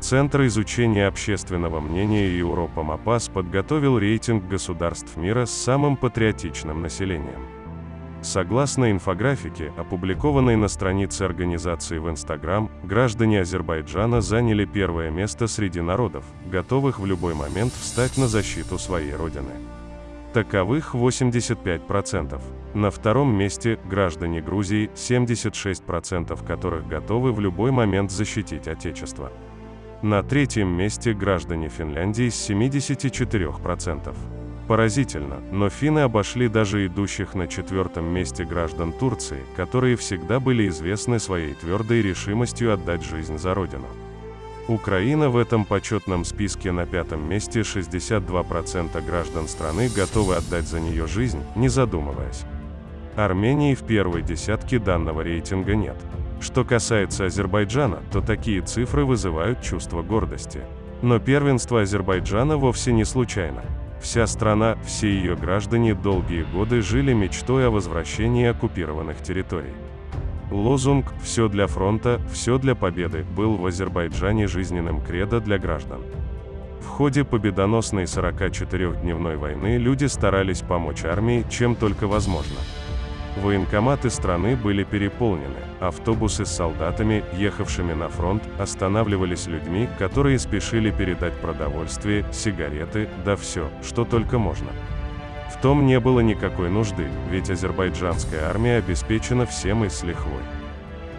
Центр изучения общественного мнения Европа МАПАС подготовил рейтинг государств мира с самым патриотичным населением. Согласно инфографике, опубликованной на странице организации в Инстаграм, граждане Азербайджана заняли первое место среди народов, готовых в любой момент встать на защиту своей родины. Таковых 85%. На втором месте граждане Грузии, 76% которых готовы в любой момент защитить Отечество. На третьем месте граждане Финляндии с 74%. Поразительно, но финны обошли даже идущих на четвертом месте граждан Турции, которые всегда были известны своей твердой решимостью отдать жизнь за родину. Украина в этом почетном списке на пятом месте 62% граждан страны готовы отдать за нее жизнь, не задумываясь. Армении в первой десятке данного рейтинга нет. Что касается Азербайджана, то такие цифры вызывают чувство гордости. Но первенство Азербайджана вовсе не случайно. Вся страна, все ее граждане долгие годы жили мечтой о возвращении оккупированных территорий. Лозунг «Все для фронта, все для победы» был в Азербайджане жизненным кредо для граждан. В ходе победоносной 44-дневной войны люди старались помочь армии, чем только возможно. Военкоматы страны были переполнены, автобусы с солдатами, ехавшими на фронт, останавливались людьми, которые спешили передать продовольствие, сигареты, да все, что только можно. В том не было никакой нужды, ведь азербайджанская армия обеспечена всем и с лихвой.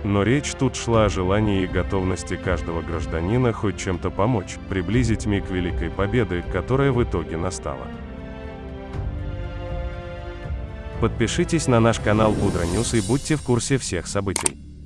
Но речь тут шла о желании и готовности каждого гражданина хоть чем-то помочь, приблизить миг великой победы, которая в итоге настала. Подпишитесь на наш канал Будра News и будьте в курсе всех событий.